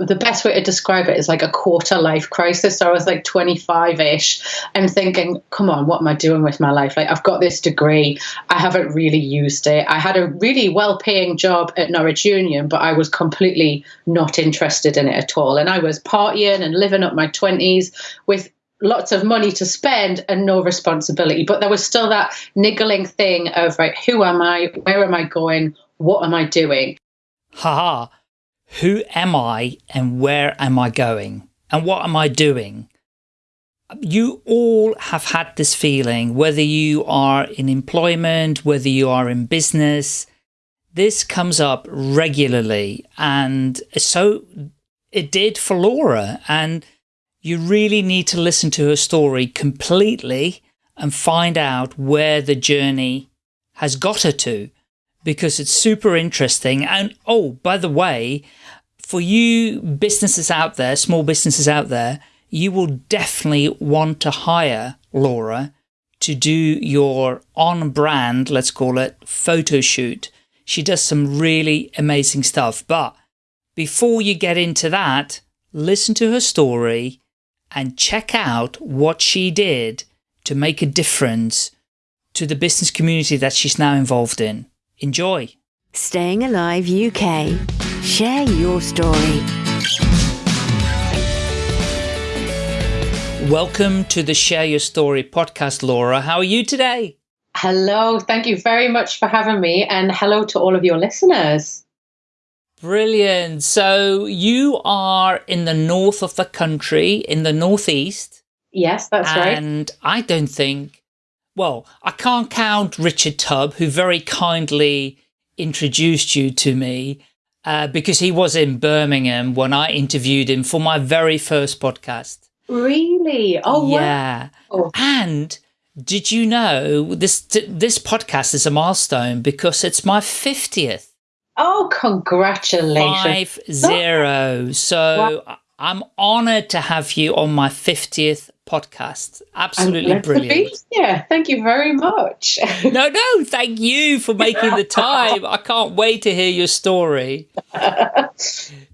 the best way to describe it is like a quarter life crisis. So I was like 25 ish and thinking, come on, what am I doing with my life? Like, I've got this degree, I haven't really used it. I had a really well paying job at Norwich Union, but I was completely not interested in it at all. And I was partying and living up my 20s with lots of money to spend and no responsibility. But there was still that niggling thing of, right, who am I? Where am I going? What am I doing? Haha who am I and where am I going and what am I doing? You all have had this feeling, whether you are in employment, whether you are in business, this comes up regularly. And so it did for Laura. And you really need to listen to her story completely and find out where the journey has got her to because it's super interesting. And oh, by the way, for you businesses out there, small businesses out there, you will definitely want to hire Laura to do your on brand, let's call it photo shoot. She does some really amazing stuff. But before you get into that, listen to her story and check out what she did to make a difference to the business community that she's now involved in. Enjoy. Staying Alive UK. Share your story. Welcome to the Share Your Story podcast, Laura. How are you today? Hello. Thank you very much for having me, and hello to all of your listeners. Brilliant. So, you are in the north of the country, in the northeast. Yes, that's right. And I don't think well, I can't count Richard Tubb, who very kindly introduced you to me uh, because he was in Birmingham when I interviewed him for my very first podcast. Really? Oh, yeah. Wow. And did you know this this podcast is a milestone because it's my 50th. Oh, congratulations. Five zero. So wow. I'm honored to have you on my 50th podcast. Absolutely brilliant. Yeah, thank you very much. no, no, thank you for making the time. I can't wait to hear your story.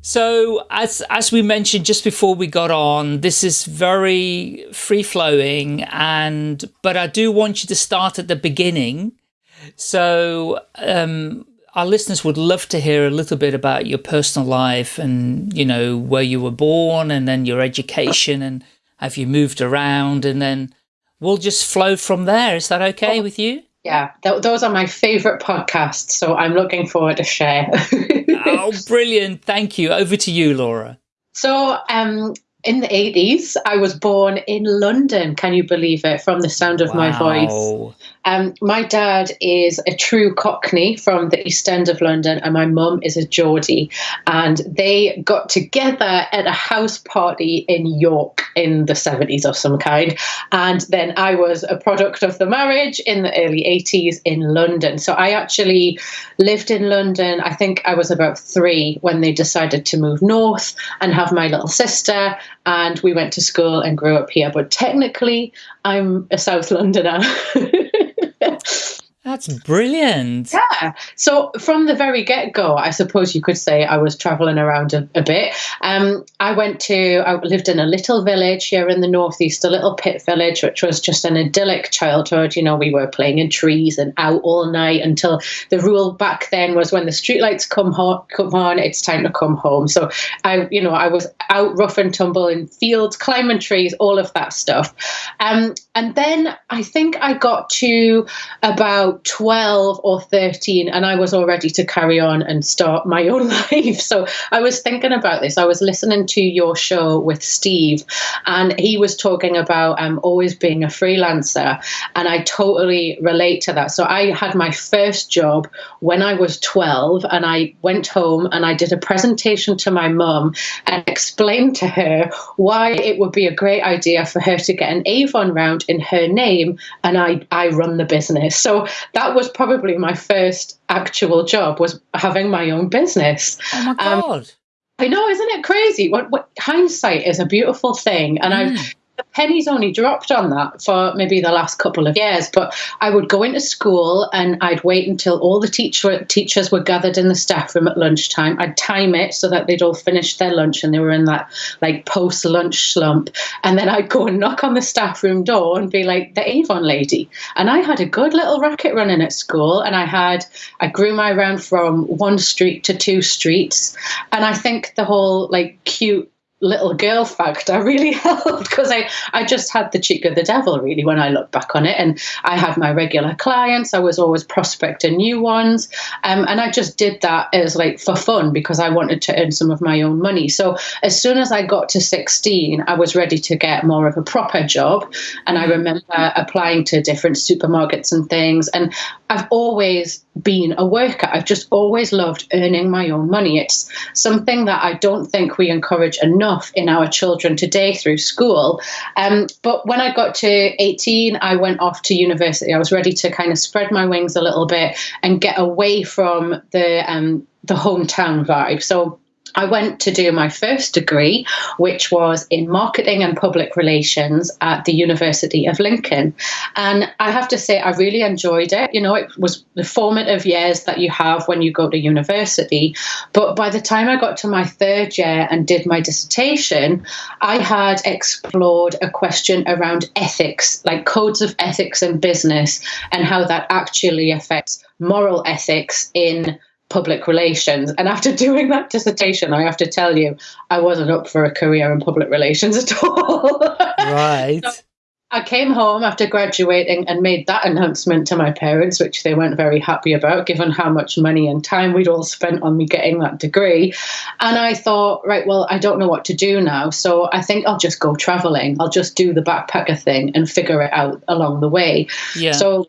so, as as we mentioned just before we got on, this is very free flowing, and but I do want you to start at the beginning. So, um, our listeners would love to hear a little bit about your personal life and you know where you were born and then your education and have you moved around? And then we'll just flow from there. Is that okay oh, with you? Yeah, th those are my favorite podcasts. So I'm looking forward to share. oh, brilliant. Thank you. Over to you, Laura. So um, in the 80s, I was born in London. Can you believe it? From the sound of wow. my voice. Um, my dad is a true Cockney from the East End of London, and my mum is a Geordie. And they got together at a house party in York in the 70s of some kind. And then I was a product of the marriage in the early 80s in London. So I actually lived in London. I think I was about three when they decided to move north and have my little sister. And we went to school and grew up here. But technically, I'm a South Londoner. That's brilliant. Yeah. So from the very get go, I suppose you could say I was traveling around a, a bit. Um, I went to, I lived in a little village here in the northeast, a little pit village, which was just an idyllic childhood. You know, we were playing in trees and out all night until the rule back then was when the streetlights come, ho- come on, it's time to come home. So I, you know, I was out rough and tumble in fields, climbing trees, all of that stuff. Um, and then I think I got to about 12 or 13 and I was all ready to carry on and start my own life. So I was thinking about this. I was listening to your show with Steve and he was talking about um, always being a freelancer and I totally relate to that. So I had my first job when I was 12 and I went home and I did a presentation to my mum and explained to her why it would be a great idea for her to get an Avon round in her name and I, I run the business. So that was probably my first actual job was having my own business. Oh my um, god! Um, I know, isn't it crazy? What, what hindsight is a beautiful thing, and mm. I've the pennies only dropped on that for maybe the last couple of years. But I would go into school and I'd wait until all the teacher teachers were gathered in the staff room at lunchtime. I'd time it so that they'd all finished their lunch and they were in that like post lunch slump. And then I'd go and knock on the staff room door and be like, the Avon lady. And I had a good little racket running at school and I had, I grew my around from one street to two streets. And I think the whole like cute little girl factor really helped because I, I just had the cheek of the devil really when I look back on it. And I had my regular clients. I was always prospecting new ones. Um, and I just did that as like for fun because I wanted to earn some of my own money. So as soon as I got to 16 I was ready to get more of a proper job. And I mm-hmm. remember applying to different supermarkets and things. And I've always been a worker. I've just always loved earning my own money. It's something that I don't think we encourage enough in our children today through school. Um, but when I got to 18, I went off to university. I was ready to kind of spread my wings a little bit and get away from the um, the hometown vibe. So I went to do my first degree, which was in marketing and public relations at the University of Lincoln. And I have to say, I really enjoyed it. You know, it was the formative years that you have when you go to university. But by the time I got to my third year and did my dissertation, I had explored a question around ethics, like codes of ethics in business, and how that actually affects moral ethics in public relations. And after doing that dissertation, I have to tell you, I wasn't up for a career in public relations at all. Right. so I came home after graduating and made that announcement to my parents, which they weren't very happy about, given how much money and time we'd all spent on me getting that degree. And I thought, right, well, I don't know what to do now. So I think I'll just go traveling. I'll just do the backpacker thing and figure it out along the way. Yeah. So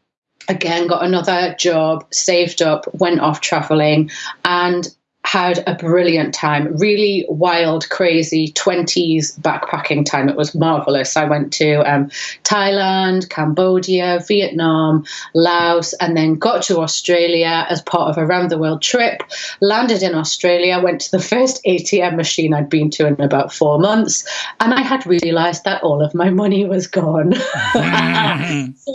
again got another job saved up went off traveling and had a brilliant time. Really wild crazy 20s backpacking time. It was marvelous i went to um, thailand cambodia vietnam laos and then got to australia as part of a round the world trip landed in australia went to the first atm machine i'd been to in about four months and i had realized that all of my money was gone. So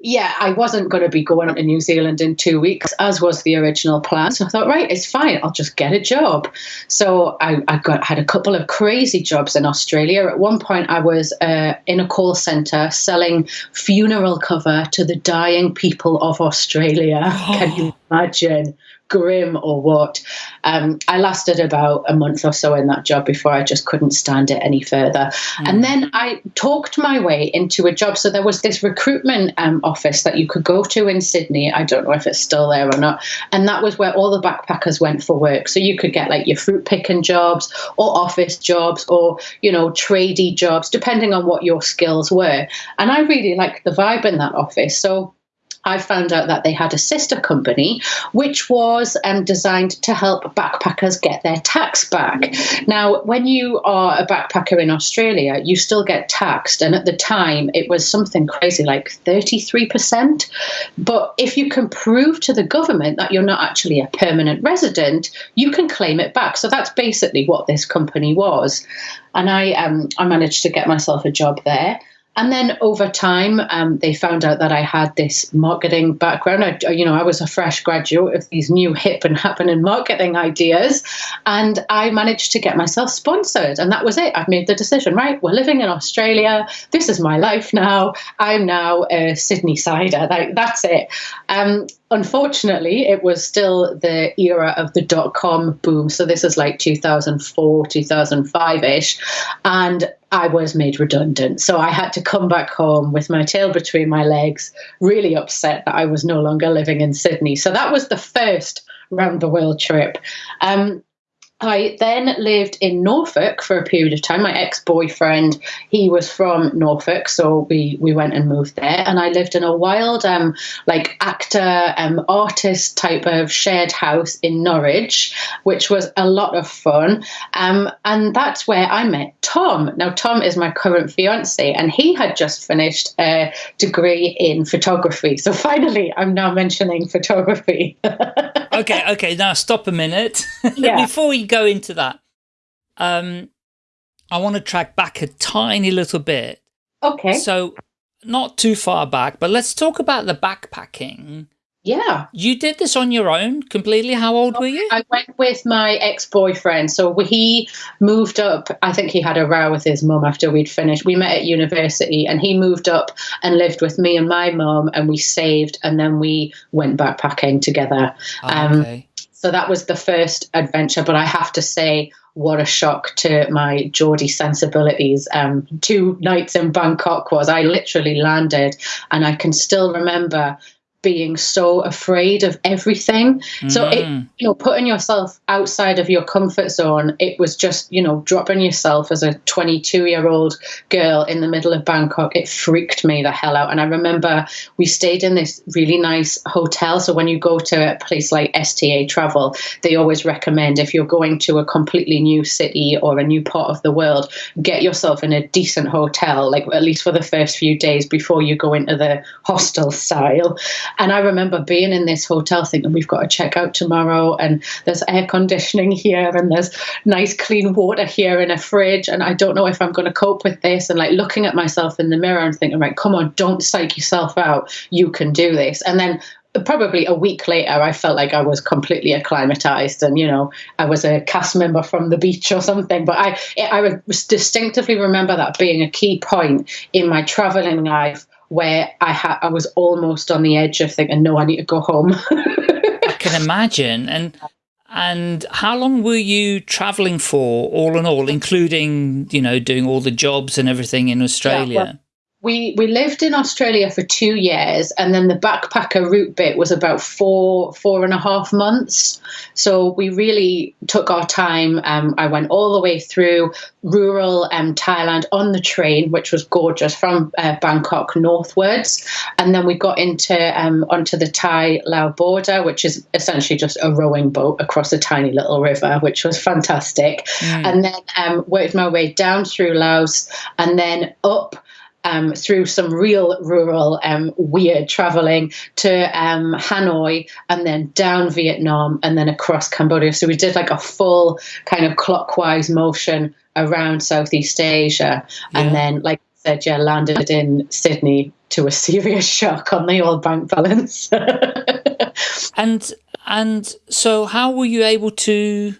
yeah, I wasn't going to be going to New Zealand in two weeks, as was the original plan. So I thought, right, it's fine. I'll just get a job. So I, I got had a couple of crazy jobs in Australia. At one point, I was uh, in a call center selling funeral cover to the dying people of Australia. Oh. Can you imagine? grim or what. Um, I lasted about a month or so in that job before I just couldn't stand it any further. Mm. And then I talked my way into a job. So there was this recruitment um, office that you could go to in Sydney. I don't know if it's still there or not. And that was where all the backpackers went for work. So you could get like your fruit picking jobs or office jobs or, you know, tradey jobs, depending on what your skills were. And I really liked the vibe in that office. So I found out that they had a sister company which was um, designed to help backpackers get their tax back. Now, when you are a backpacker in Australia, you still get taxed, and at the time it was something crazy like 33%. But if you can prove to the government that you're not actually a permanent resident, you can claim it back. So that's basically what this company was. And I, um, I managed to get myself a job there. And then over time, um, they found out that I had this marketing background. I, you know, I was a fresh graduate of these new hip and happening marketing ideas, and I managed to get myself sponsored. And that was it. I've made the decision. Right, we're living in Australia. This is my life now. I'm now a Sydney sider. Like, that's it. Um, unfortunately, it was still the era of the dot com boom. So this is like 2004, 2005 ish. And I was made redundant. So I had to come back home with my tail between my legs, really upset that I was no longer living in Sydney. So that was the first round the world trip. Um, I then lived in Norfolk for a period of time. My ex-boyfriend, he was from Norfolk, so we we went and moved there. And I lived in a wild, um, like actor, um, artist type of shared house in Norwich, which was a lot of fun. Um, and that's where I met Tom. Now Tom is my current fiance, and he had just finished a degree in photography. So finally, I'm now mentioning photography. okay, okay. Now stop a minute. Yeah. Before we go into that, um, I want to track back a tiny little bit Okay. So not too far back, but let's talk about the backpacking. Yeah. You did this on your own completely. How old were you? I went with my ex boyfriend. So he moved up. I think he had a row with his mum after we'd finished. We met at university and he moved up and lived with me and my mum and we saved and then we went backpacking together. Oh, okay. Um, so that was the first adventure. But I have to say, what a shock to my Geordie sensibilities. Um, two nights in Bangkok was I literally landed and I can still remember being so afraid of everything. Mm. So it, mm. you know, putting yourself outside of your comfort zone, it was just, you know, dropping yourself as a 22 year old girl in the middle of Bangkok. It freaked me the hell out. And I remember we stayed in this really nice hotel. So when you go to a place like STA Travel, they always recommend if you're going to a completely new city or a new part of the world, get yourself in a decent hotel, like at least for the first few days before you go into the hostel style. And I remember being in this hotel thinking, we've got to check out tomorrow, and there's air conditioning here, and there's nice clean water here in a fridge, and I don't know if I'm going to cope with this. And like looking at myself in the mirror and thinking, right, come on, don't psych yourself out. You can do this. And then probably a week later, I felt like I was completely acclimatized, and you know, I was a cast member from the beach or something. But I, I distinctively remember that being a key point in my traveling life where I had I was almost on the edge of thinking, no, I need to go home. I can imagine. And and how long were you traveling for, all in all, including you know doing all the jobs and everything in Australia? Yeah, well, we we lived in Australia for two years, and then the backpacker route bit was about four four and a half months. So we really took our time. Um, I went all the way through rural um, Thailand on the train, which was gorgeous from uh, Bangkok northwards, and then we got into um, onto the Thai Lao border, which is essentially just a rowing boat across a tiny little river, which was fantastic. Mm. And then um, worked my way down through Laos, and then up um, through some real rural um, weird traveling to um, Hanoi and then down Vietnam and then across Cambodia. So we did like a full kind of clockwise motion around Southeast Asia. Yeah. And then, like I said, yeah, landed in Sydney to a serious shock on the old bank balance. and and so how were you able to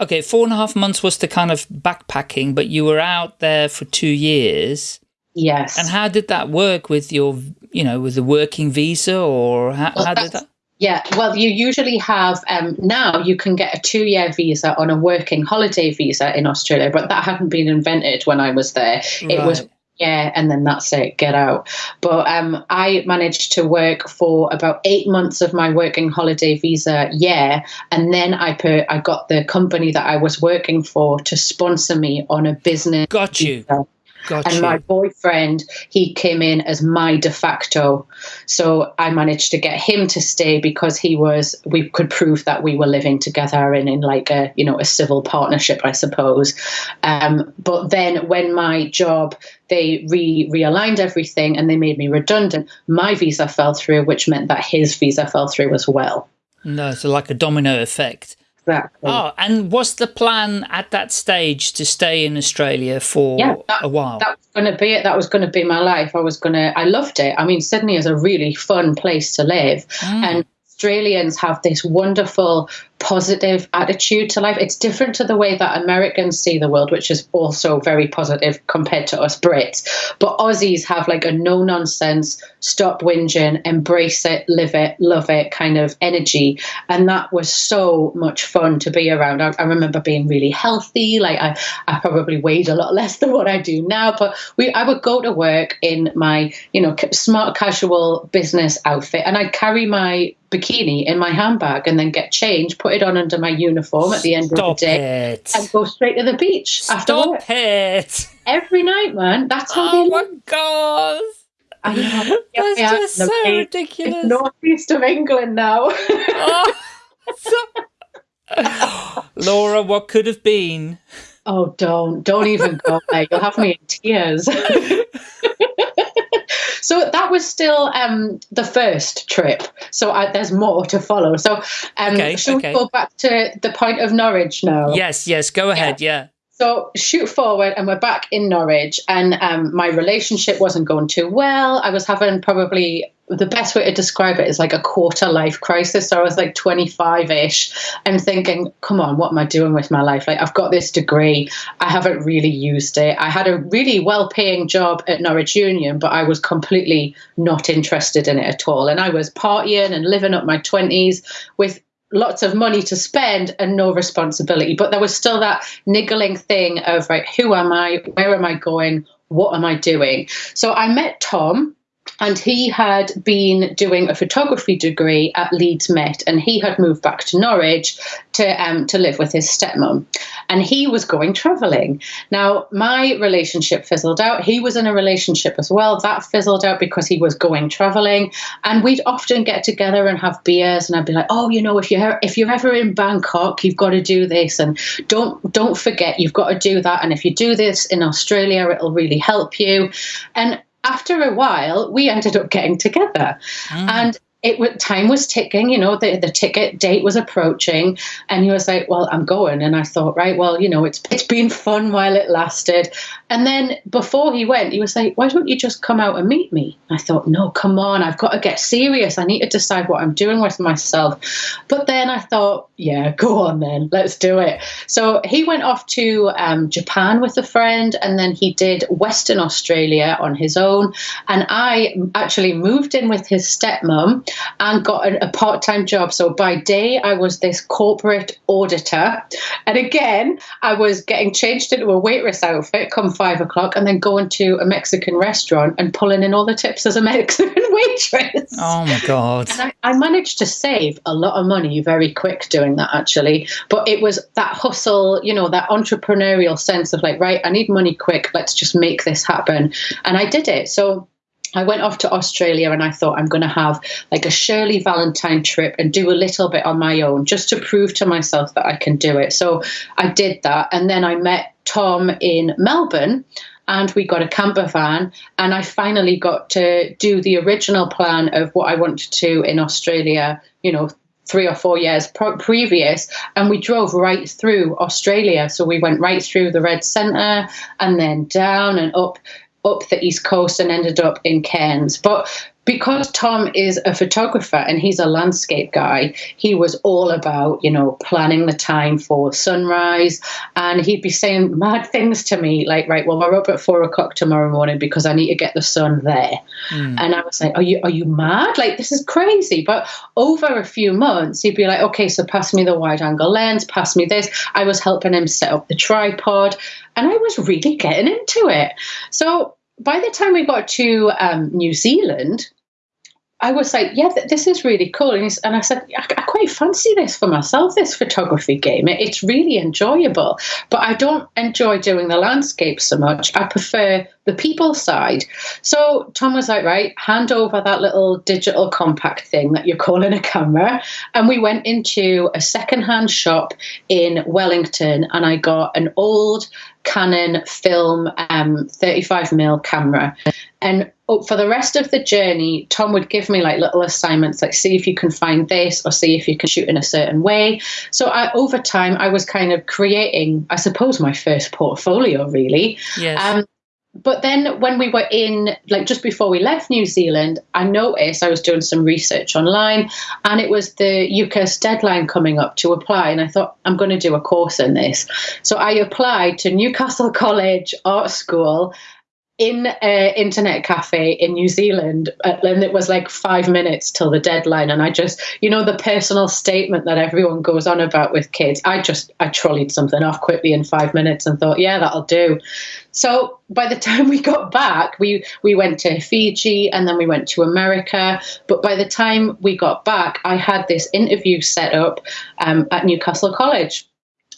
okay four and a half months was the kind of backpacking but you were out there for two years Yes. And how did that work with your, you know, with the working visa or how, well, how did that? Yeah, well, you usually have um, now you can get a two year visa on a working holiday visa in Australia, but that hadn't been invented when I was there. Right. It was yeah, and then that's it, get out. But um, I managed to work for about eight months of my working holiday visa year, and then I put I got the company that I was working for to sponsor me on a business. Got you. Visa. Gotcha. And my boyfriend, he came in as my de facto. So I managed to get him to stay because he was, we could prove that we were living together and in like a, you know, a civil partnership, I suppose. Um, but then when my job, they re realigned everything and they made me redundant, my visa fell through, which meant that his visa fell through as well. No, so like a domino effect. Exactly. Oh, and was the plan at that stage to stay in Australia for yeah, that, a while? That was going to be it. That was going to be my life. I was going to, I loved it. I mean, Sydney is a really fun place to live. Mm. And Australians have this wonderful positive attitude to life. It's different to the way that Americans see the world, which is also very positive compared to us Brits. But Aussies have like a no nonsense, stop whinging, embrace it, live it, love it kind of energy. And that was so much fun to be around. I, I remember being really healthy. Like I, I probably weighed a lot less than what I do now, but we, I would go to work in my, you know, smart casual business outfit and I'd carry my bikini in my handbag and then get changed, put it on under my uniform at the end Stop of the day, it. and go straight to the beach Stop after work. it. Every night, man. That's how oh they my god. I know. That's yeah, just so ridiculous. northeast of England now. oh, so... Laura, what could have been? Oh, don't, don't even go there. You'll have me in tears. So that was still um, the first trip. So I, there's more to follow. So um, okay, should okay. we go back to the point of Norwich now? Yes, yes, go ahead. Yeah. yeah. So shoot forward, and we're back in Norwich, and um, my relationship wasn't going too well. I was having probably the best way to describe it is like a quarter life crisis. So I was like 25 ish and thinking, come on, what am I doing with my life? Like, I've got this degree, I haven't really used it. I had a really well paying job at Norwich Union, but I was completely not interested in it at all. And I was partying and living up my 20s with lots of money to spend and no responsibility. But there was still that niggling thing of, right, who am I? Where am I going? What am I doing? So I met Tom and he had been doing a photography degree at Leeds Met, and he had moved back to Norwich to um, to live with his stepmom, and he was going travelling. Now, my relationship fizzled out. He was in a relationship as well. That fizzled out because he was going travelling, and we'd often get together and have beers, and I'd be like, "Oh, you know, if you if you're ever in Bangkok, you've got to do this, and don't don't forget, you've got to do that, and if you do this in Australia, it'll really help you." And after a while, we ended up getting together. Mm. And it time was ticking, you know, the, the ticket date was approaching, and he was like, Well, I'm going. And I thought, right, well, you know, it's it's been fun while it lasted. And then before he went, he was like, Why don't you just come out and meet me? I thought, No, come on, I've got to get serious. I need to decide what I'm doing with myself. But then I thought, Yeah, go on then, let's do it. So he went off to um, Japan with a friend, and then he did Western Australia on his own. And I actually moved in with his stepmom and got a, a part time job. So by day, I was this corporate auditor. And again, I was getting changed into a waitress outfit come five o'clock and then going to a Mexican restaurant and pulling in all the tips as a Mexican waitress. Oh my God. I, I managed to save a lot of money very quick doing that, actually. But it was that hustle, you know, that entrepreneurial sense of like, right, I need money quick. Let's just make this happen. And I did it. So I went off to Australia and I thought I'm going to have like a Shirley Valentine trip and do a little bit on my own just to prove to myself that I can do it. So I did that. And then I met Tom in Melbourne and we got a camper van and I finally got to do the original plan of what I wanted to in Australia, you know, three or four years previous, and we drove right through Australia. So we went right through the Red Centre and then down and up up the East Coast and ended up in Cairns. But because Tom is a photographer and he's a landscape guy, he was all about, you know, planning the time for sunrise. And he'd be saying mad things to me, like, right, well, we're up at four o'clock tomorrow morning because I need to get the sun there. Mm. And I was like, Are you are you mad? Like, this is crazy. But over a few months, he'd be like, Okay, so pass me the wide angle lens, pass me this. I was helping him set up the tripod, and I was really getting into it. So by the time we got to um, New Zealand, I was like, yeah, this is really cool. And, and I said, I-, I, quite fancy this for myself, this photography game. It- it's really enjoyable, but I don't enjoy doing the landscape so much. I prefer the people side. So Tom was like, right, hand over that little digital compact thing that you're calling a camera. And we went into a secondhand shop in Wellington and I got an old Canon film um, 35mm camera. And for the rest of the journey, Tom would give me like little assignments, like see if you can find this or see if you can shoot in a certain way. So I, over time, I was kind of creating, I suppose, my first portfolio really. Yes. Um, but then when we were in, like just before we left New Zealand, I noticed I was doing some research online and it was the UCAS deadline coming up to apply. And I thought, I'm going to do a course in this. So I applied to Newcastle College Art School in an internet cafe in New Zealand, uh, and it was like five minutes till the deadline. And I just, you know, the personal statement that everyone goes on about with kids, I just, I trolleyed something off quickly in five minutes and thought, yeah, that'll do. So by the time we got back, we, we went to Fiji and then we went to America. But by the time we got back, I had this interview set up um, at Newcastle College.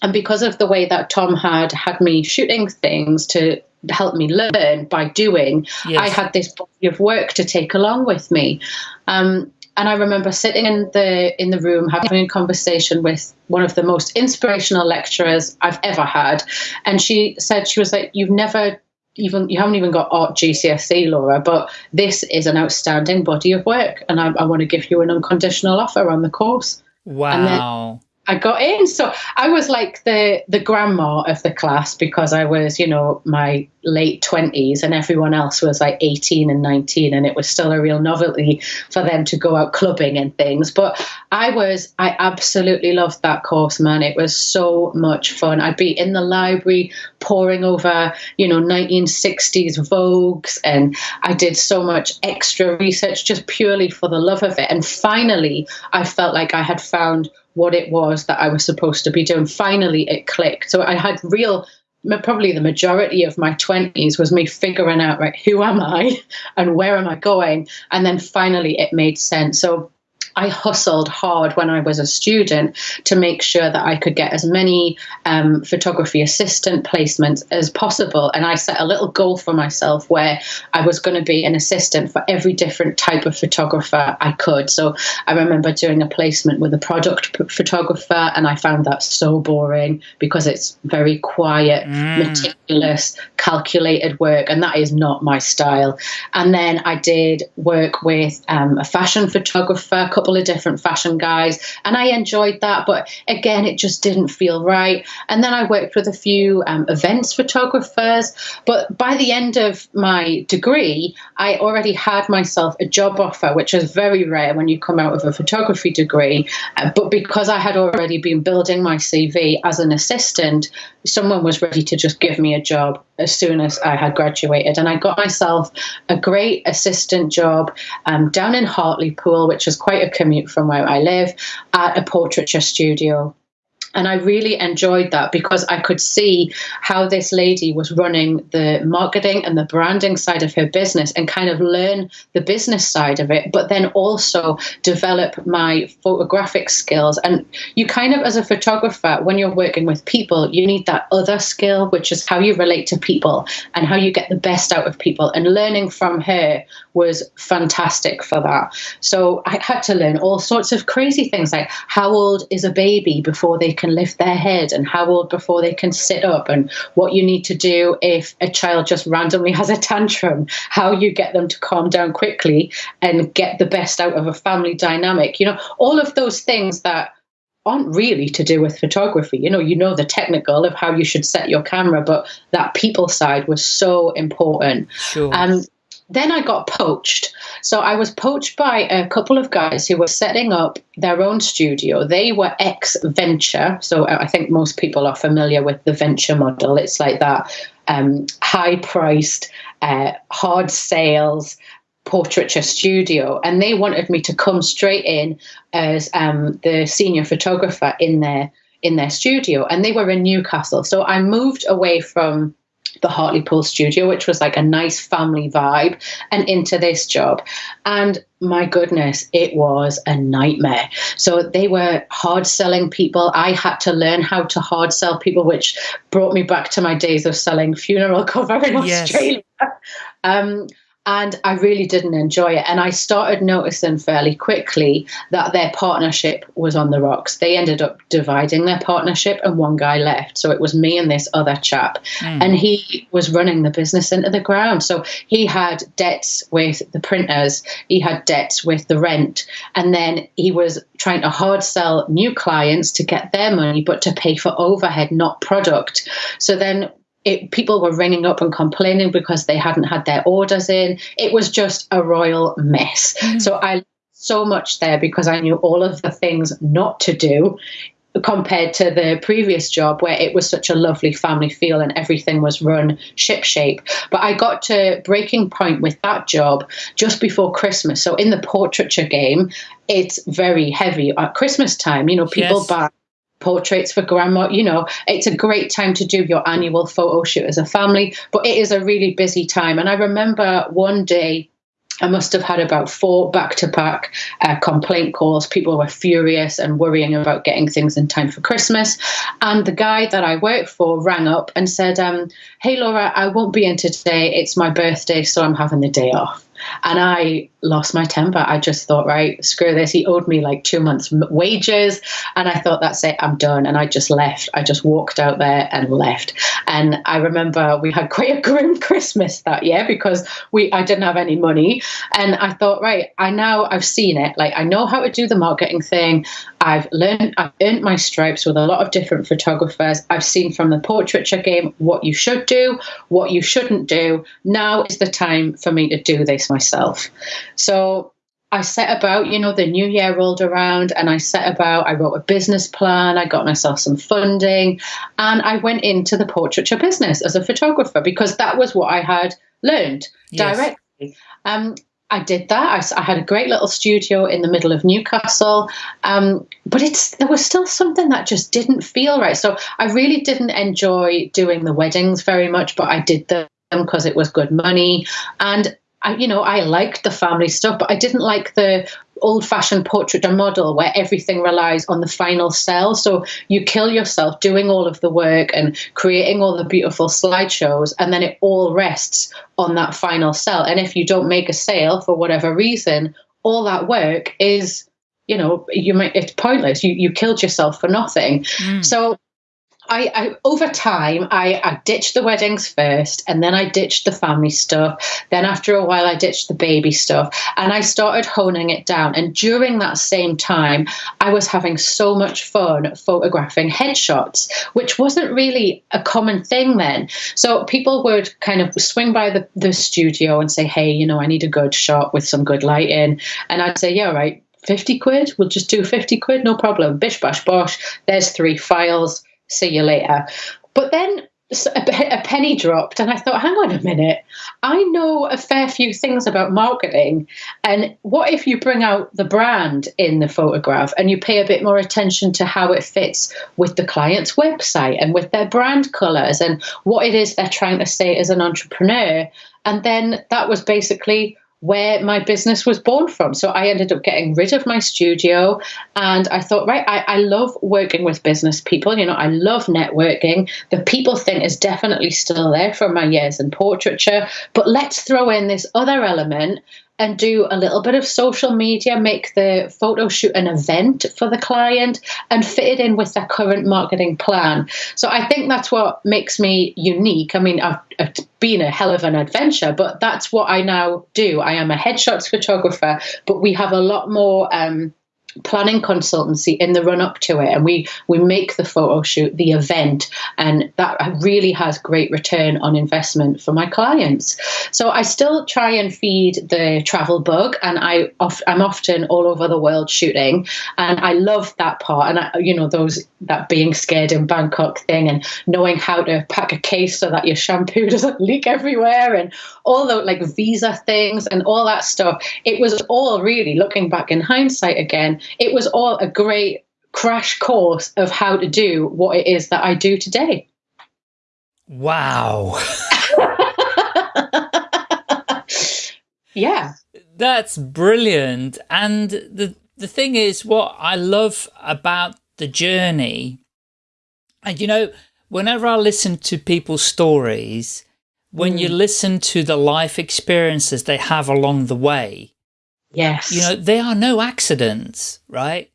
And because of the way that Tom had had me shooting things to help me learn by doing, yes. I had this body of work to take along with me. Um, and I remember sitting in the in the room having a conversation with one of the most inspirational lecturers I've ever had, and she said she was like, "You've never even you haven't even got art GCSE, Laura, but this is an outstanding body of work, and I, I want to give you an unconditional offer on the course." Wow. I got in. So I was like the the grandma of the class because I was, you know, my late twenties, and everyone else was like eighteen and nineteen, and it was still a real novelty for them to go out clubbing and things. But I was, I absolutely loved that course, man. It was so much fun. I'd be in the library poring over, you know, nineteen sixties Vogues, and I did so much extra research just purely for the love of it. And finally, I felt like I had found what it was that I was supposed to be doing. Finally, it clicked. So I had real, probably the majority of my 20s was me figuring out, right, who am I and where am I going? And then finally it made sense. So I hustled hard when I was a student to make sure that I could get as many um, photography assistant placements as possible. And I set a little goal for myself where I was going to be an assistant for every different type of photographer I could. So I remember doing a placement with a product photographer, and I found that so boring because it's very quiet, mm. meticulous, calculated work, and that is not my style. And then I did work with um, a fashion photographer couple of different fashion guys, and I enjoyed that. But again, it just didn't feel right. And then I worked with a few um, events photographers. But by the end of my degree, I already had myself a job offer, which is very rare when you come out of a photography degree. Uh, but because I had already been building my CV as an assistant, someone was ready to just give me a job as soon as I had graduated. And I got myself a great assistant job um, down in Hartlepool, which is quite a commute from where I live, at a portraiture studio. And I really enjoyed that because I could see how this lady was running the marketing and the branding side of her business and kind of learn the business side of it, but then also develop my photographic skills. And you kind of, as a photographer, when you're working with people, you need that other skill, which is how you relate to people and how you get the best out of people. And learning from her was fantastic for that. So I had to learn all sorts of crazy things like how old is a baby before they can lift their head and how old before they can sit up and what you need to do if a child just randomly has a tantrum, how you get them to calm down quickly and get the best out of a family dynamic. You know, all of those things that aren't really to do with photography. You know, you know the technical of how you should set your camera, but that people side was so important. Sure. Um, then I got poached. So I was poached by a couple of guys who were setting up their own studio. They were ex venture. So I think most people are familiar with the venture model. It's like that um, high priced, uh, hard sales, portraiture studio and they wanted me to come straight in as um, the senior photographer in their in their studio and they were in newcastle so i moved away from the Hartlepool studio, which was like a nice family vibe, and into this job. And my goodness, it was a nightmare. So they were hard selling people. I had to learn how to hard sell people, which brought me back to my days of selling funeral cover in yes. Australia. Um, and I really didn't enjoy it. And I started noticing fairly quickly that their partnership was on the rocks. They ended up dividing their partnership, and one guy left. So it was me and this other chap. Mm. And he was running the business into the ground. So he had debts with the printers, he had debts with the rent. And then he was trying to hard sell new clients to get their money, but to pay for overhead, not product. So then it, people were ringing up and complaining because they hadn't had their orders in. It was just a royal mess. Mm-hmm. So I so much there because I knew all of the things not to do compared to the previous job where it was such a lovely family feel and everything was run ship shape. But I got to breaking point with that job just before Christmas. So in the portraiture game, it's very heavy at Christmas time. You know, people yes. buy portraits for grandma. You know, it's a great time to do your annual photo shoot as a family, but it is a really busy time. And I remember one day, I must have had about four back to back complaint calls. People were furious and worrying about getting things in time for Christmas. And the guy that I work for rang up and said, um, Hey, Laura, I won't be in today. It's my birthday, so I'm having the day off. And I lost my temper. I just thought, right, screw this. He owed me like two months' wages. And I thought, that's it, I'm done. And I just left. I just walked out there and left. And I remember we had quite a grim Christmas that year because we I didn't have any money. And I thought, right, I now I've seen it. Like I know how to do the marketing thing. I've learned, I've earned my stripes with a lot of different photographers. I've seen from the portraiture game what you should do, what you shouldn't do. Now is the time for me to do this myself. So I set about, you know, the new year rolled around and I set about, I wrote a business plan, I got myself some funding, and I went into the portraiture business as a photographer because that was what I had learned yes. directly. Um, I did that. I, I, had a great little studio in the middle of Newcastle, um, but it's there was still something that just didn't feel right. So I really didn't enjoy doing the weddings very much, but I did them because it was good money, and I, you know, I liked the family stuff, but I didn't like the old fashioned portrait or model where everything relies on the final cell. So you kill yourself doing all of the work and creating all the beautiful slideshows, and then it all rests on that final cell. And if you don't make a sale for whatever reason, all that work is, you know, you might it's pointless. You you killed yourself for nothing. Mm. So I, I, over time I, I, ditched the weddings first and then I ditched the family stuff. Then after a while I ditched the baby stuff and I started honing it down. And during that same time, I was having so much fun photographing headshots, which wasn't really a common thing then. So people would kind of swing by the, the studio and say, Hey, you know, I need a good shot with some good lighting. And I'd say, Yeah, right. 50 quid, we'll just do 50 quid, no problem. Bish, bash, bosh. There's three files see you later. But then a penny dropped and I thought, hang on a minute, I know a fair few things about marketing. And what if you bring out the brand in the photograph and you pay a bit more attention to how it fits with the client's website and with their brand colors and what it is they're trying to say as an entrepreneur? And then that was basically where my business was born from. So I ended up getting rid of my studio and I thought, right, I, I love working with business people. You know, I love networking. The people thing is definitely still there from my years in portraiture, but let's throw in this other element and do a little bit of social media, make the photo shoot an event for the client and fit it in with their current marketing plan. So I think that's what makes me unique. I mean, I've, it's been a hell of an adventure, but that's what I now do. I am a headshots photographer, but we have a lot more. Um, planning consultancy in the run up to it and we we make the photo shoot the event and that really has great return on investment for my clients. So i still try and feed the travel bug and i i'm often all over the world shooting and i love that part. And I, you know those that being scared in bangkok thing and knowing how to pack a case so that your shampoo doesn't leak everywhere and all the like visa things and all that stuff. It was all really looking back in hindsight again it was all a great crash course of how to do what it is that I do today. Wow. yeah. That's brilliant. And the the thing is what I love about the journey and you know whenever I listen to people's stories when mm. you listen to the life experiences they have along the way Yes. You know, there are no accidents, right?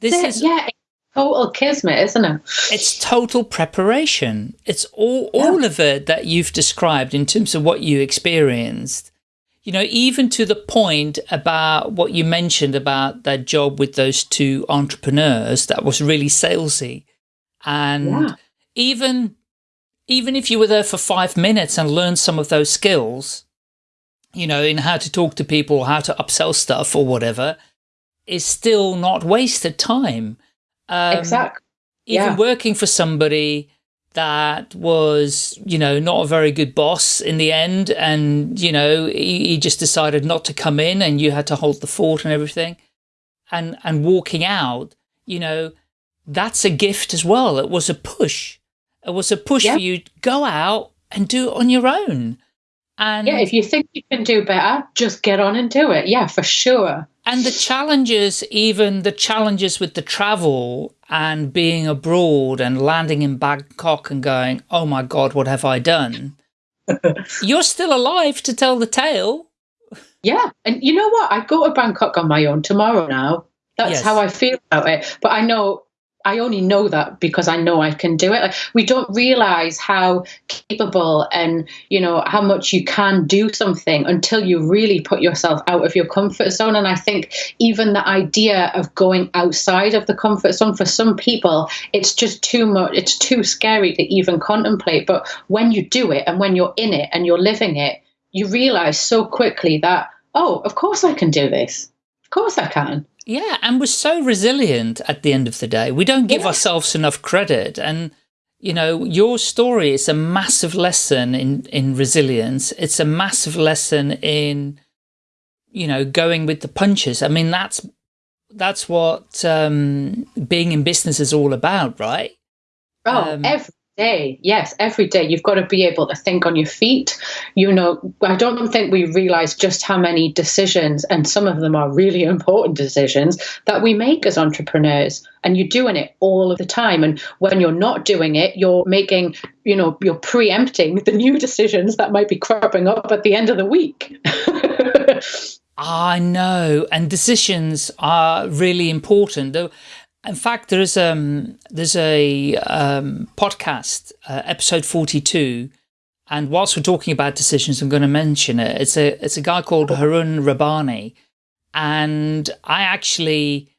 This is yeah, total kismet, isn't it? It's total preparation. It's all yeah. all of it that you've described in terms of what you experienced. You know, even to the point about what you mentioned about that job with those two entrepreneurs that was really salesy. And yeah. even even if you were there for five minutes and learned some of those skills, you know, in how to talk to people, how to upsell stuff or whatever, is still not wasted time. Um, exactly. Even yeah. working for somebody that was, you know, not a very good boss in the end. And, you know, he, he just decided not to come in and you had to hold the fort and everything. And, and walking out, you know, that's a gift as well. It was a push. It was a push yeah. for you to go out and do it on your own. And yeah, if you think you can do better, just get on and do it. Yeah, for sure. And the challenges, even the challenges with the travel and being abroad and landing in Bangkok and going, oh my God, what have I done? You're still alive to tell the tale. Yeah. And you know what? I go to Bangkok on my own tomorrow now. That's yes. how I feel about it. But I know I only know that because I know I can do it. Like we don't realize how capable and you know how much you can do something until you really put yourself out of your comfort zone. And I think even the idea of going outside of the comfort zone for some people, it's just too much. It's too scary to even contemplate. But when you do it and when you're in it and you're living it, you realize so quickly that oh, of course I can do this. Of course I can. Yeah, and we're so resilient at the end of the day. We don't give yeah. ourselves enough credit. And, you know, your story is a massive lesson in, in resilience. It's a massive lesson in, you know, going with the punches. I mean, that's, that's what um, being in business is all about, right? Oh, um, every day. Yes every day. You've got to be able to think on your feet. You know i don't think we realize just how many decisions and some of them are really important decisions that we make as entrepreneurs. And you're doing it all of the time. And when you're not doing it you're making you know you're preempting the new decisions that might be cropping up at the end of the week. Ah, I know, and decisions are really important. In fact, there's um there's a um, podcast, uh, episode 42, and whilst we're talking about decisions, I'm going to mention it. It's a it's a guy called Harun Rabani, and I actually,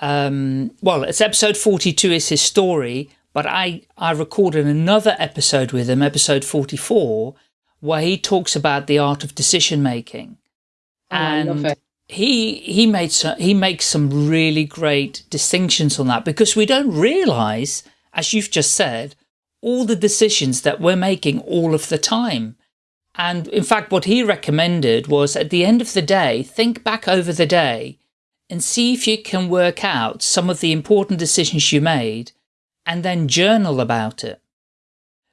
um, well, it's episode 42 is his story, but I I recorded another episode with him, episode 44, where he talks about the art of decision making. Oh, and he he made some, he makes some really great distinctions on that because we don't realize, as you've just said, all the decisions that we're making all of the time. And in fact, what he recommended was at the end of the day, think back over the day and see if you can work out some of the important decisions you made and then journal about it.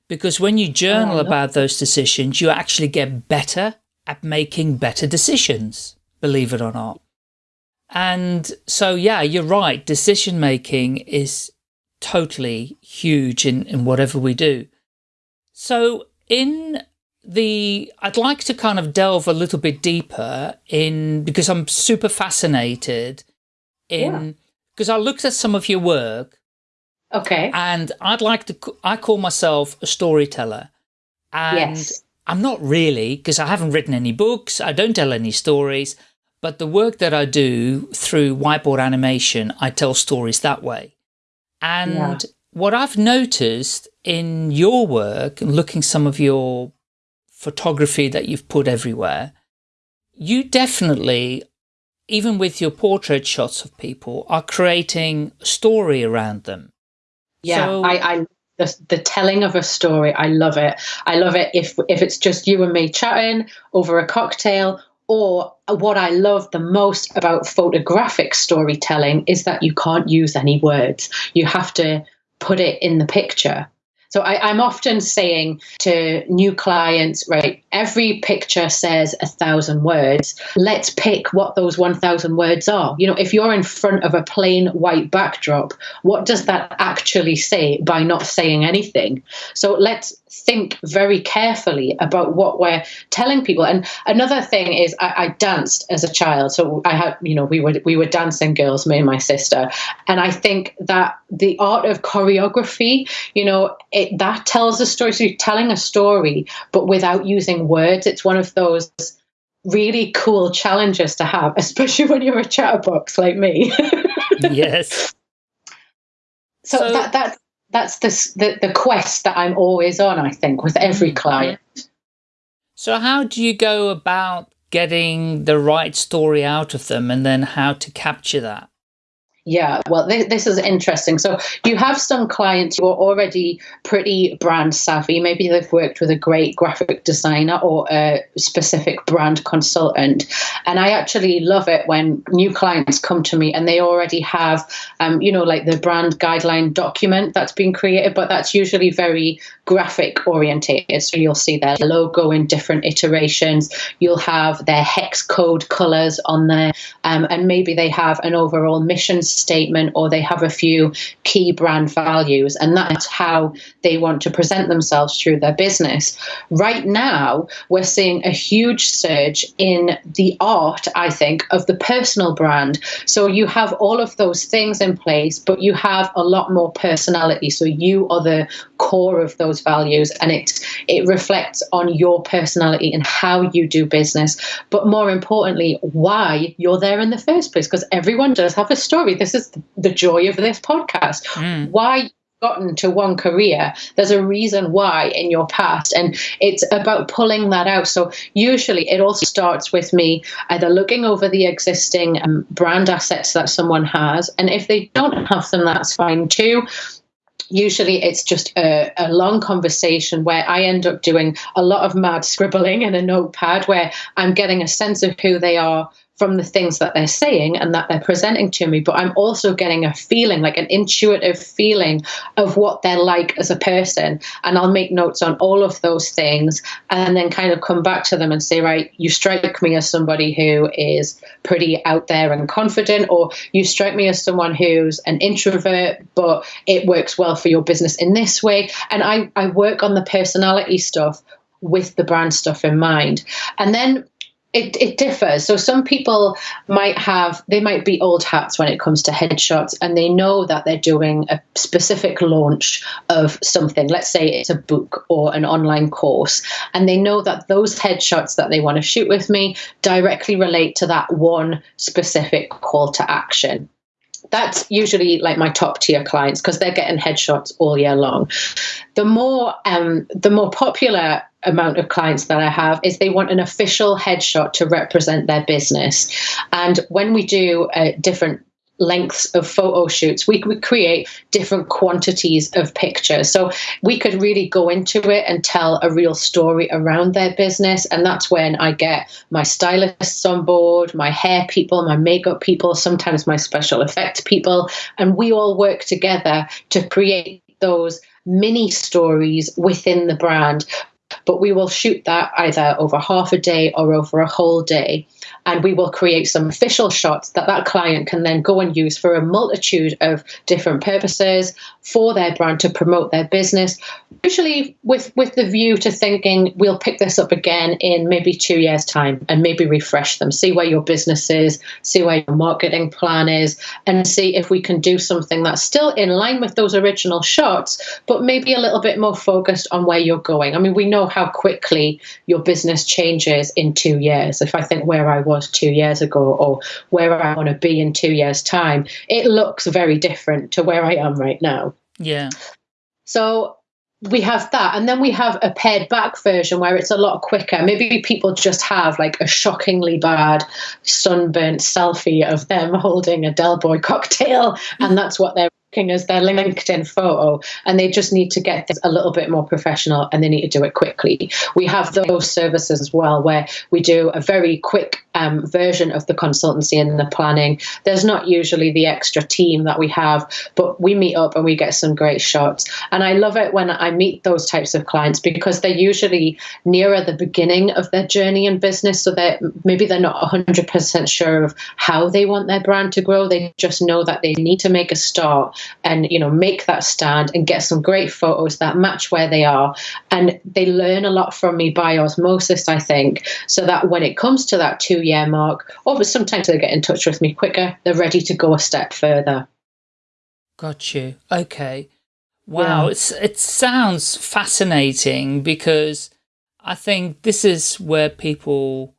Because when you journal oh, about those decisions, you actually get better at making better decisions believe it or not. And so, yeah, you're right. Decision making is totally huge in, in whatever we do. So in the, I'd like to kind of delve a little bit deeper in, because I'm super fascinated in, because yeah. I looked at some of your work. Okay. And I'd like to, I call myself a storyteller. And yes. I'm not really, because I haven't written any books. I don't tell any stories. But the work that I do through whiteboard animation, I tell stories that way. And yeah. what I've noticed in your work and looking some of your photography that you've put everywhere, you definitely, even with your portrait shots of people, are creating a story around them. Yeah, so, I, I the, the telling of a story, I love it. I love it if if it's just you and me chatting over a cocktail or what I love the most about photographic storytelling is that you can't use any words. You have to put it in the picture. So I, am often saying to new clients, right, every picture says a thousand words. Let's pick what those 1,000 words are. You know, if you're in front of a plain white backdrop, what does that actually say by not saying anything? So let's think very carefully about what we're telling people. And another thing is, I, I, danced as a child, so I had, you know, we were we were dancing girls, me and my sister, and I think that the art of choreography, you know, it that tells a story. So you're telling a story, but without using words. It's one of those really cool challenges to have, especially when you're a chatterbox like me. yes. So, so that that that's the, the, the quest that I'm always on. I think with every mm-hmm. client. So how do you go about getting the right story out of them, and then how to capture that? Yeah, well, this, this, is interesting. So you have some clients who are already pretty brand savvy. Maybe they've worked with a great graphic designer or a specific brand consultant. And I actually love it when new clients come to me and they already have, um, you know, like the brand guideline document that's been created, but that's usually very graphic orientated. So you'll see their logo in different iterations. You'll have their hex code colors on there, um, and maybe they have an overall mission statement or they have a few key brand values, and that's how they want to present themselves through their business. Right now, we're seeing a huge surge in the art, I think, of the personal brand. So you have all of those things in place, but you have a lot more personality. So you are the core of those values, and it it reflects on your personality and how you do business. But more importantly, why you're there in the first place, because everyone does have a story. This is the joy of this podcast. Mm. Why gotten to one career there's a reason why in your past and it's about pulling that out so usually it all starts with me either looking over the existing um, brand assets that someone has and if they don't have them that's fine too usually it's just a, a, long conversation where I end up doing a lot of mad scribbling in a notepad where I'm getting a sense of who they are, from the things that they're saying and that they're presenting to me, but I'm also getting a feeling, like an intuitive feeling of what they're like as a person. And I'll make notes on all of those things and then kind of come back to them and say, right, you strike me as somebody who is pretty out there and confident, or you strike me as someone who's an introvert, but it works well for your business in this way. And I, I work on the personality stuff with the brand stuff in mind. And then it, it differs. So some people might have, they might be old hats when it comes to headshots and they know that they're doing a specific launch of something. Let's say it's a book or an online course. And they know that those headshots that they want to shoot with me directly relate to that one specific call to action that's usually like my top tier clients because they're getting headshots all year long. The more um, the more popular amount of clients that I have is they want an official headshot to represent their business. And when we do uh, different lengths of photo shoots, we could create different quantities of pictures. So we could really go into it and tell a real story around their business. And that's when I get my stylists on board, my hair people, my makeup people, sometimes my special effects people. And we all work together to create those mini stories within the brand but we will shoot that either over half a day or over a whole day and we will create some official shots that that client can then go and use for a multitude of different purposes for their brand to promote their business. Usually with with the view to thinking we'll pick this up again in maybe two years time and maybe refresh them see where your business is see where your marketing plan is and see if we can do something that's still in line with those original shots but maybe a little bit more focused on where you're going. I mean we know how quickly your business changes in two years if i think where i was was two years ago or where I want to be in two years' time, it looks very different to where I am right now. Yeah. So we have that and then we have a pared back version where it's a lot quicker maybe people just have like a shockingly bad sunburnt selfie of them holding a del boy cocktail and that's what they're as their LinkedIn photo, and they just need to get a little bit more professional and they need to do it quickly. We have those services as well where we do a very quick um, version of the consultancy and the planning. There's not usually the extra team that we have, but we meet up and we get some great shots. And I love it when I meet those types of clients because they're usually nearer the beginning of their journey in business, so that maybe they're not 100% sure of how they want their brand to grow. They just know that they need to make a start and you know make that stand and get some great photos that match where they are. And they learn a lot from me by osmosis i think so that when it comes to that two year mark or sometimes they get in touch with me quicker. They're ready to go a step further. Got you. Okay. Wow. Yeah. it's it sounds fascinating because i think this is where people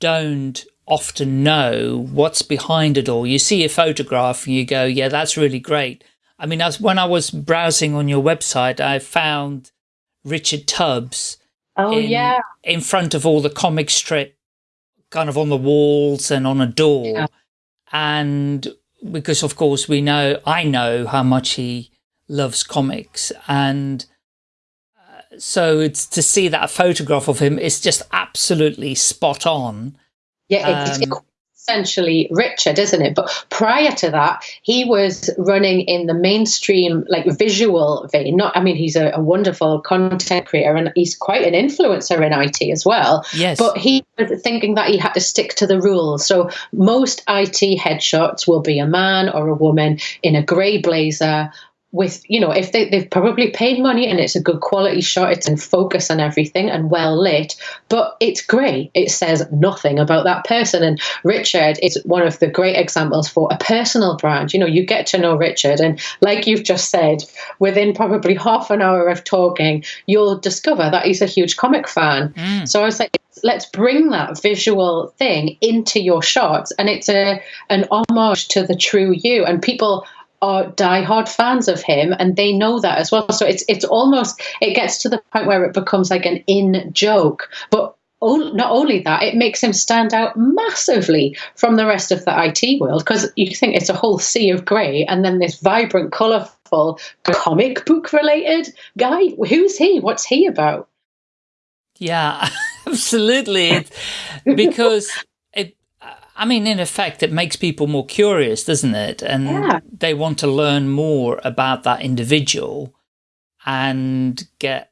don't often know what's behind it all. You see a photograph and you go, yeah, that's really great. I mean, as when I was browsing on your website, I found Richard Tubb's. Oh, in, yeah. In front of all the comic strip, kind of on the walls and on a door. Yeah. And because, of course, we know, I know how much he loves comics. And uh, so it's to see that photograph of him is just absolutely spot on yeah, it, um, essentially Richard, isn't it? But prior to that, he was running in the mainstream, like visual vein. Not, I mean, he's a, a wonderful content creator and he's quite an influencer in IT as well. Yes. But he was thinking that he had to stick to the rules. So most IT headshots will be a man or a woman in a grey blazer with you know if they, they've probably paid money and it's a good quality shot it's in focus and everything and well lit but it's great it says nothing about that person. And richard is one of the great examples for a personal brand. You know you get to know richard and like you've just said within probably half an hour of talking you'll discover that he's a huge comic fan. Mm. so i was like let's bring that visual thing into your shots. And it's a an homage to the true you. And people are diehard fans of him and they know that as well. So it's it's almost it gets to the point where it becomes like an in joke. But not only that, it makes him stand out massively from the rest of the IT world because you think it's a whole sea of grey and then this vibrant, colourful, comic book related guy. Who's he? What's he about? Yeah, absolutely. because I mean, in effect, it makes people more curious, doesn't it? And yeah. they want to learn more about that individual and get,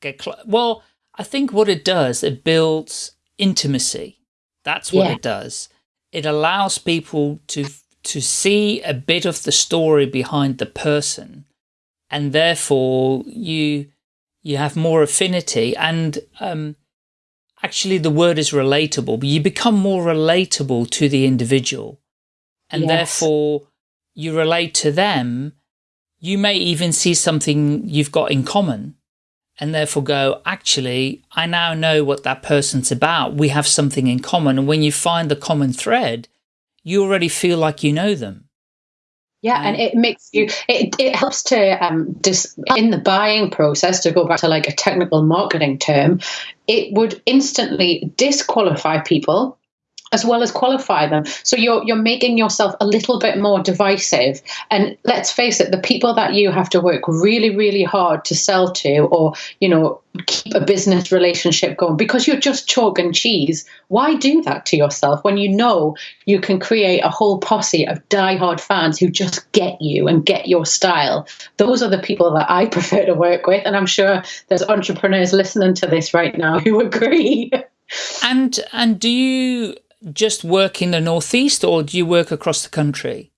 get, well, I think what it does, it builds intimacy. That's what yeah. it does. It allows people to, to see a bit of the story behind the person. And therefore you, you have more affinity and, um, actually the word is relatable, but you become more relatable to the individual. And yes. therefore you relate to them. You may even see something you've got in common and therefore go, actually, I now know what that person's about. We have something in common. And when you find the common thread, you already feel like you know them. Yeah, and it makes you, it, it helps to, um, dis, in the buying process, to go back to like a technical marketing term, it would instantly disqualify people as well as qualify them. So you're you're making yourself a little bit more divisive. And let's face it, the people that you have to work really, really hard to sell to or, you know, keep a business relationship going because you're just chalk and cheese. Why do that to yourself when you know you can create a whole posse of die-hard fans who just get you and get your style? Those are the people that I prefer to work with. And I'm sure there's entrepreneurs listening to this right now who agree. And and do you just work in the Northeast or do you work across the country?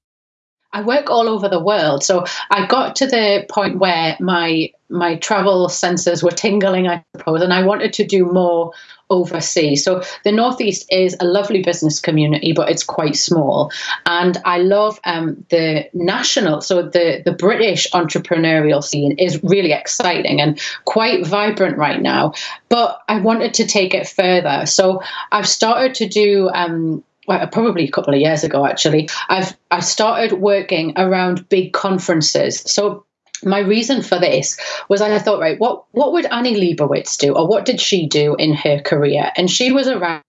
I work all over the world. So I got to the point where my my travel senses were tingling, I suppose, and I wanted to do more overseas. So the Northeast is a lovely business community, but it's quite small. And I love um, the national, so the, the British entrepreneurial scene is really exciting and quite vibrant right now. But I wanted to take it further. So I've started to do um, well, probably a couple of years ago actually i've i started working around big conferences so my reason for this was I thought, right, what what would Annie Leibovitz do, or what did she do in her career? And she was around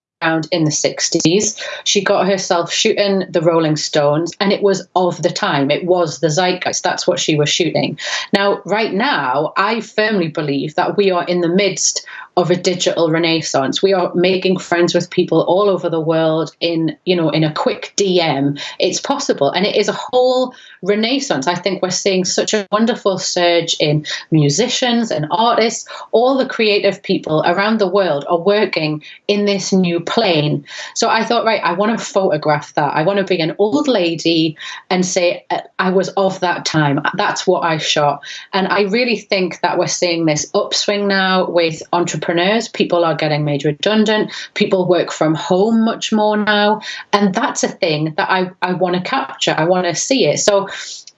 in the 60s. She got herself shooting the Rolling Stones, and it was of the time. It was the zeitgeist. That's what she was shooting. Now, right now, I firmly believe that we are in the midst of a digital renaissance. We are making friends with people all over the world in, you know, in a quick DM. It's possible. And it is a whole renaissance. I think we're seeing such a wonderful surge in musicians and artists. All the creative people around the world are working in this new plane. So I thought, right, I want to photograph that. I want to be an old lady and say, I was of that time. That's what I shot. And I really think that we're seeing this upswing now with entrepreneurs. People are getting made redundant. People work from home much more now. And that's a thing that I, I want to capture. I want to see it. So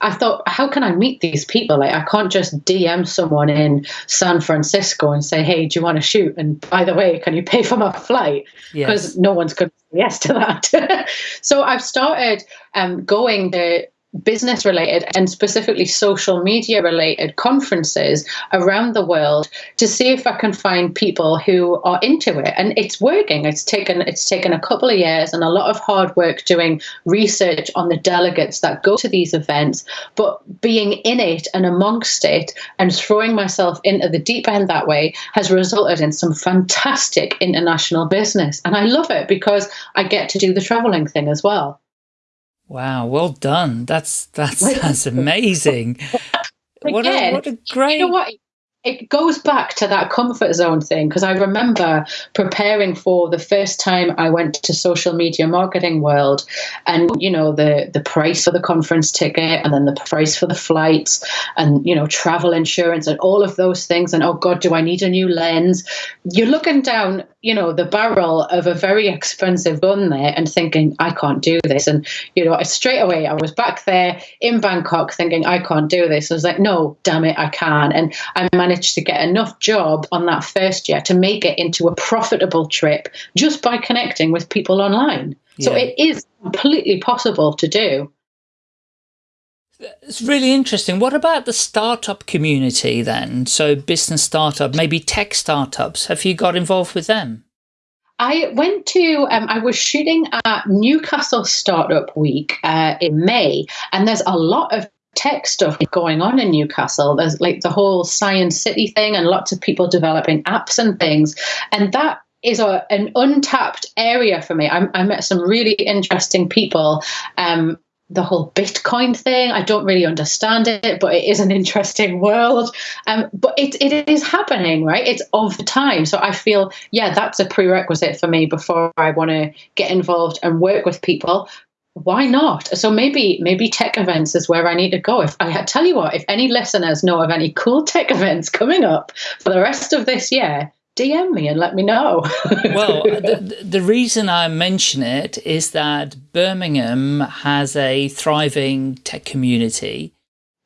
I thought, how can I meet these people? Like, I can't just DM someone in San Francisco and say, hey, do you want to shoot? And by the way, can you pay for my flight? Because yes. no one's going to say yes to that. so I've started um, going to business related and specifically social media related conferences around the world to see if I can find people who are into it. And it's working. It's taken it's taken a couple of years and a lot of hard work doing research on the delegates that go to these events, but being in it and amongst it and throwing myself into the deep end that way has resulted in some fantastic international business. And I love it because I get to do the traveling thing as well. Wow, well done. That's that's that's amazing. what, a, what a great you know what? it goes back to that comfort zone thing because I remember preparing for the first time I went to social media marketing world and you know the the price for the conference ticket and then the price for the flights and you know travel insurance and all of those things and oh god do I need a new lens you're looking down you know the barrel of a very expensive gun there and thinking I can't do this and you know straight away I was back there in Bangkok thinking I can't do this I was like no damn it I can and I managed to get enough job on that first year to make it into a profitable trip just by connecting with people online. Yeah. So it is completely possible to do. It's really interesting. What about the startup community then? So business startup, maybe tech startups. Have you got involved with them? I went to, um, I was shooting at Newcastle Startup Week uh, in May, and there's a lot of tech stuff going on in Newcastle. There's like the whole Science City thing and lots of people developing apps and things. And that is a, an untapped area for me. I, I met some really interesting people. Um, the whole Bitcoin thing, I don't really understand it, but it is an interesting world. Um, but it, it is happening, right? It's of the time. So I feel, yeah, that's a prerequisite for me before I want to get involved and work with people why not? So maybe maybe tech events is where I need to go. If I tell you what, if any listeners know of any cool tech events coming up for the rest of this year, DM me and let me know. well, the, the reason I mention it is that Birmingham has a thriving tech community.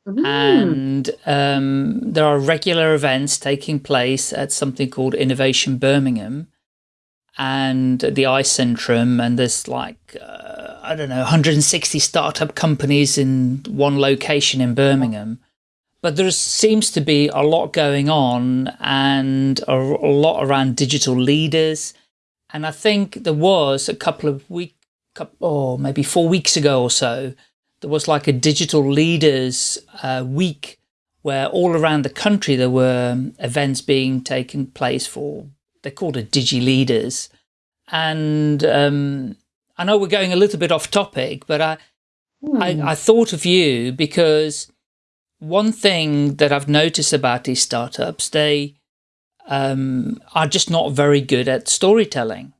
Mm. And um, there are regular events taking place at something called Innovation Birmingham and the iCentrum, and there's like uh, I don't know, 160 startup companies in one location in Birmingham. But there seems to be a lot going on and a, a lot around digital leaders. And I think there was a couple of weeks, or oh, maybe four weeks ago or so, there was like a digital leaders uh, week where all around the country there were events being taken place for, they're called it Digi Leaders. And um, I know we're going a little bit off topic, but I, mm. I, hmm. I thought of you because one thing that I've noticed about these startups, they um, are just not very good at storytelling.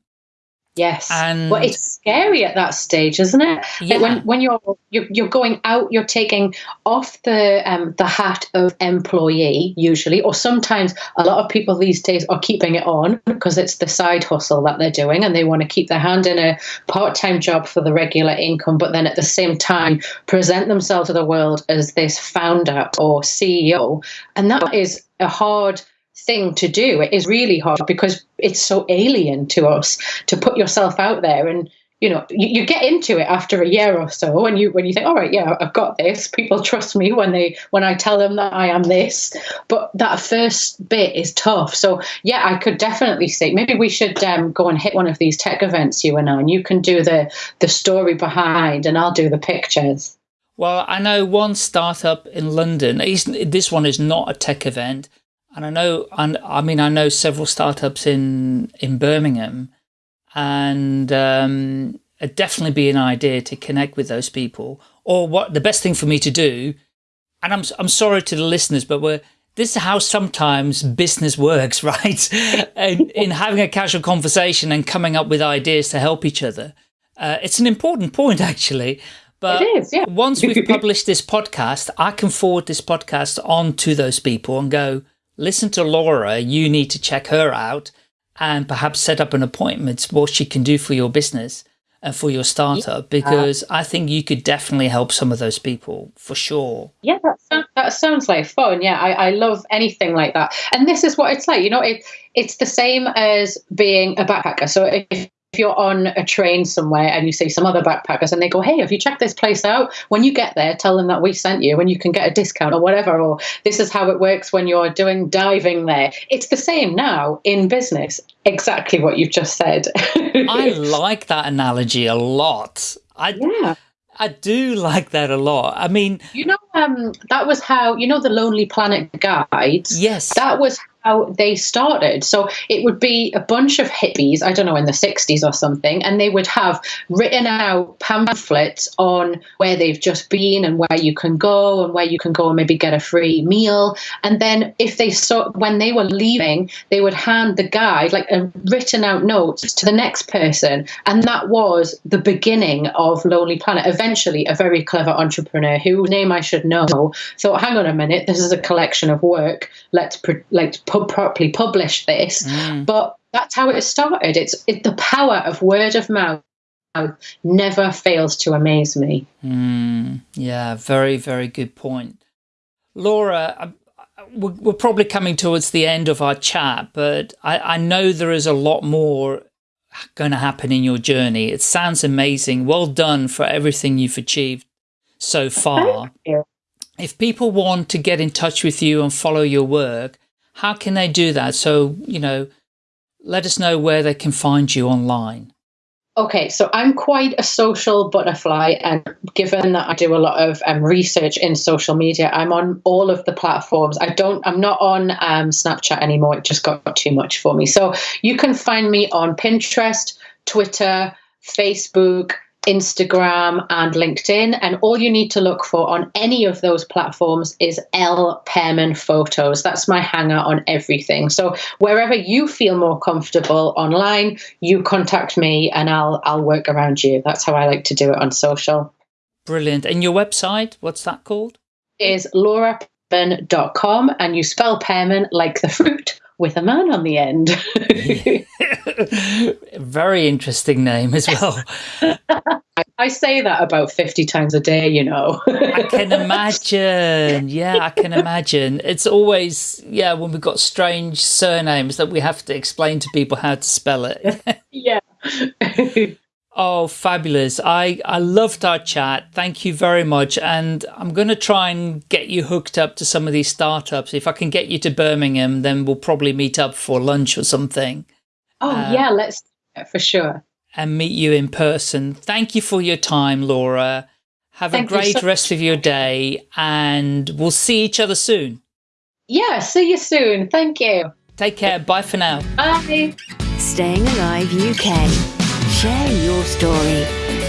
Yes. And well, it's scary at that stage, isn't it? Yeah. When when you're, you're you're going out, you're taking off the um, the hat of employee usually, or sometimes a lot of people these days are keeping it on because it's the side hustle that they're doing, and they want to keep their hand in a part time job for the regular income, but then at the same time present themselves to the world as this founder or CEO, and that is a hard thing to do. It is really hard because it's so alien to us to put yourself out there and you know you, you, get into it after a year or so and you when you think all right yeah i've got this. People trust me when they when i tell them that i am this. But that first bit is tough. So yeah i could definitely say maybe we should um, go and hit one of these tech events you and i and you can do the the story behind and i'll do the pictures. Well i know one startup in london this one is not a tech event and I know, and I mean, I know several startups in, in Birmingham and um, it'd definitely be an idea to connect with those people or what the best thing for me to do. And I'm, I'm sorry to the listeners, but we're, this is how sometimes business works, right? in, in having a casual conversation and coming up with ideas to help each other. Uh, it's an important point, actually. But yeah. once we've published this podcast, I can forward this podcast on to those people and go, listen to Laura, you need to check her out and perhaps set up an appointment what she can do for your business and for your startup because I think you could definitely help some of those people for sure. Yeah, that sounds, that sounds like fun. Yeah, I, I love anything like that. And this is what it's like, you know, it, it's the same as being a backpacker. So if if you're on a train somewhere and you see some other backpackers and they go, Hey, have you checked this place out? When you get there, tell them that we sent you and you can get a discount or whatever. Or this is how it works when you're doing diving there. It's the same now in business. Exactly what you've just said. I like that analogy a lot. I, yeah. I do like that a lot. I mean, you know, um, that was how you know the Lonely Planet guides. Yes, that was how they started. So it would be a bunch of hippies, I don't know, in the 60s or something, and they would have written out pamphlets on where they've just been and where you can go and where you can go and maybe get a free meal. And then if they saw when they were leaving, they would hand the guide, like a written out notes to the next person. And that was the beginning of Lonely Planet. Eventually, a very clever entrepreneur whose name I should know thought, hang on a minute, this is a collection of work. Let's, let's properly publish this. Mm. But that's how it started. It's it, the power of word of mouth never fails to amaze me. Mm. Yeah, very, very good point. Laura, we're probably coming towards the end of our chat, but I, I know there is a lot more going to happen in your journey. It sounds amazing. Well done for everything you've achieved so far. If people want to get in touch with you and follow your work, how can they do that? So, you know, let us know where they can find you online. Okay, so I'm quite a social butterfly, and given that I do a lot of um, research in social media, I'm on all of the platforms. I don't, I'm not on um, Snapchat anymore. It just got too much for me. So you can find me on Pinterest, Twitter, Facebook, Instagram and LinkedIn. And all you need to look for on any of those platforms is L Pearman Photos. That's my hanger on everything. So wherever you feel more comfortable online, you contact me and I'll I'll work around you. That's how I like to do it on social. Brilliant. And your website, what's that called? Is laurapearman.com and you spell Pearman like the fruit with a man on the end. Very interesting name as well. I say that about 50 times a day, you know. I can imagine. Yeah, I can imagine. It's always, yeah, when we've got strange surnames that we have to explain to people how to spell it. yeah. Oh, fabulous. I, I loved our chat. Thank you very much. And I'm going to try and get you hooked up to some of these startups. If I can get you to Birmingham, then we'll probably meet up for lunch or something. Oh, uh, yeah, let's for sure. And meet you in person. Thank you for your time, Laura. Have Thank a great so rest of your day and we'll see each other soon. Yeah, see you soon. Thank you. Take care. Bye for now. Bye. Staying Alive UK. Share your story.